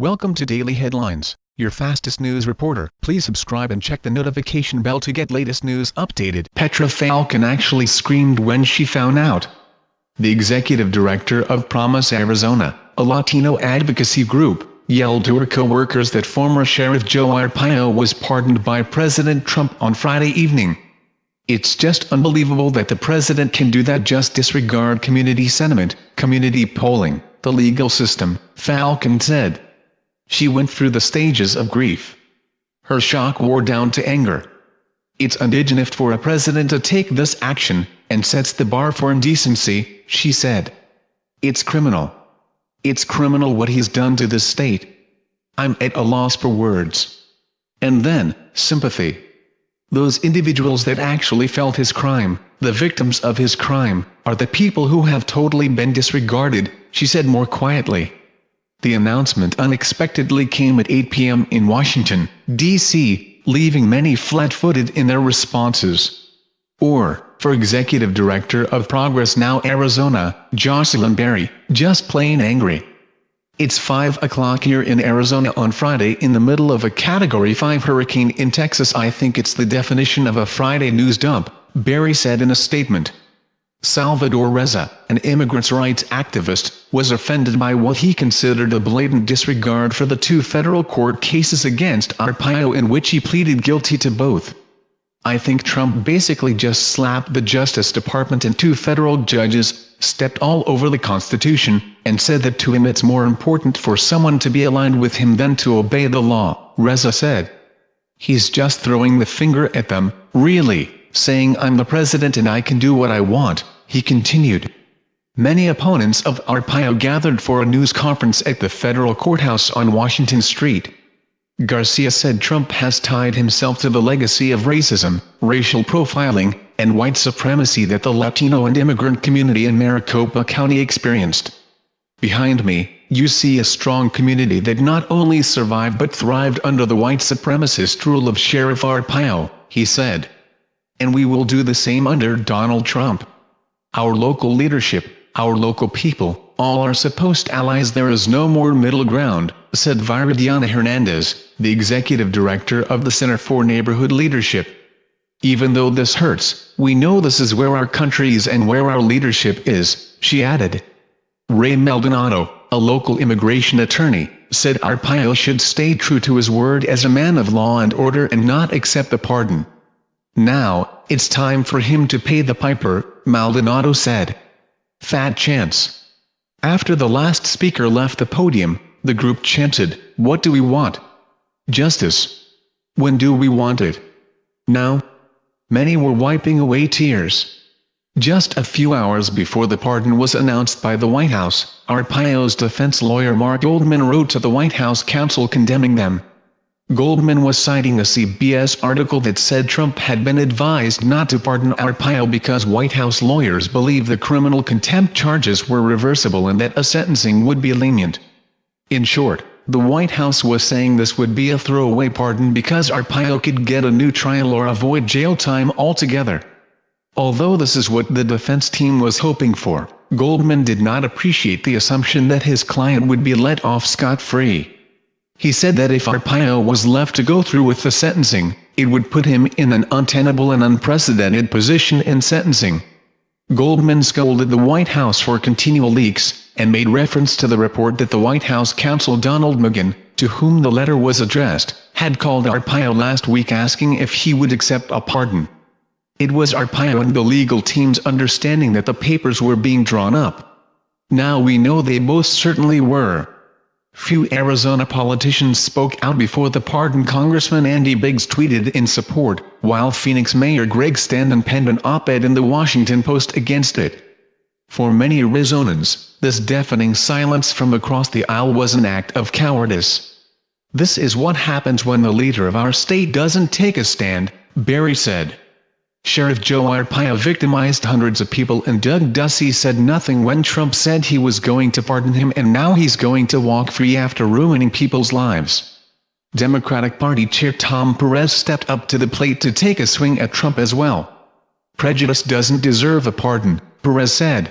Welcome to Daily Headlines, your fastest news reporter. Please subscribe and check the notification bell to get latest news updated. Petra Falcon actually screamed when she found out. The executive director of Promise Arizona, a Latino advocacy group, yelled to her co-workers that former Sheriff Joe Arpaio was pardoned by President Trump on Friday evening. It's just unbelievable that the president can do that just disregard community sentiment, community polling, the legal system, Falcon said. She went through the stages of grief. Her shock wore down to anger. It's undignified for a president to take this action, and sets the bar for indecency, she said. It's criminal. It's criminal what he's done to this state. I'm at a loss for words. And then, sympathy. Those individuals that actually felt his crime, the victims of his crime, are the people who have totally been disregarded, she said more quietly. The announcement unexpectedly came at 8 p.m. in Washington, D.C., leaving many flat-footed in their responses. Or, for Executive Director of Progress Now Arizona, Jocelyn Berry, just plain angry. It's 5 o'clock here in Arizona on Friday in the middle of a Category 5 hurricane in Texas I think it's the definition of a Friday news dump, Berry said in a statement. Salvador Reza, an immigrants' rights activist, was offended by what he considered a blatant disregard for the two federal court cases against Arpaio in which he pleaded guilty to both. I think Trump basically just slapped the Justice Department and two federal judges, stepped all over the Constitution, and said that to him it's more important for someone to be aligned with him than to obey the law, Reza said. He's just throwing the finger at them, really saying I'm the president and I can do what I want, he continued. Many opponents of Arpaio gathered for a news conference at the federal courthouse on Washington Street. Garcia said Trump has tied himself to the legacy of racism, racial profiling, and white supremacy that the Latino and immigrant community in Maricopa County experienced. Behind me, you see a strong community that not only survived but thrived under the white supremacist rule of Sheriff Arpaio, he said and we will do the same under Donald Trump. Our local leadership, our local people, all are supposed allies there is no more middle ground, said Viridiana Hernandez, the executive director of the Center for Neighborhood Leadership. Even though this hurts, we know this is where our country is and where our leadership is, she added. Ray Maldonado, a local immigration attorney, said Arpaio should stay true to his word as a man of law and order and not accept the pardon. Now, it's time for him to pay the piper, Maldonado said. Fat chance. After the last speaker left the podium, the group chanted, What do we want? Justice. When do we want it? Now? Many were wiping away tears. Just a few hours before the pardon was announced by the White House, Arpaio's defense lawyer Mark Goldman wrote to the White House counsel condemning them. Goldman was citing a CBS article that said Trump had been advised not to pardon Arpaio because White House lawyers believe the criminal contempt charges were reversible and that a sentencing would be lenient. In short, the White House was saying this would be a throwaway pardon because Arpaio could get a new trial or avoid jail time altogether. Although this is what the defense team was hoping for, Goldman did not appreciate the assumption that his client would be let off scot-free. He said that if Arpaio was left to go through with the sentencing, it would put him in an untenable and unprecedented position in sentencing. Goldman scolded the White House for continual leaks, and made reference to the report that the White House counsel Donald McGahn, to whom the letter was addressed, had called Arpaio last week asking if he would accept a pardon. It was Arpaio and the legal team's understanding that the papers were being drawn up. Now we know they most certainly were. Few Arizona politicians spoke out before the pardon Congressman Andy Biggs tweeted in support, while Phoenix Mayor Greg Stanton penned an op-ed in the Washington Post against it. For many Arizonans, this deafening silence from across the aisle was an act of cowardice. This is what happens when the leader of our state doesn't take a stand, Berry said. Sheriff Joe Arpaio victimized hundreds of people and Doug Ducey said nothing when Trump said he was going to pardon him and now he's going to walk free after ruining people's lives. Democratic Party Chair Tom Perez stepped up to the plate to take a swing at Trump as well. Prejudice doesn't deserve a pardon, Perez said.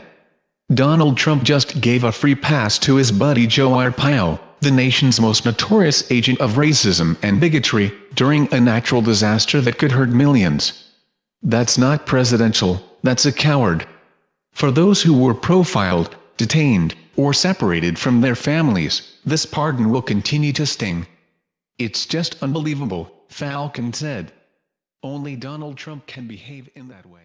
Donald Trump just gave a free pass to his buddy Joe Arpaio, the nation's most notorious agent of racism and bigotry, during a natural disaster that could hurt millions. That's not presidential, that's a coward. For those who were profiled, detained, or separated from their families, this pardon will continue to sting. It's just unbelievable, Falcon said. Only Donald Trump can behave in that way.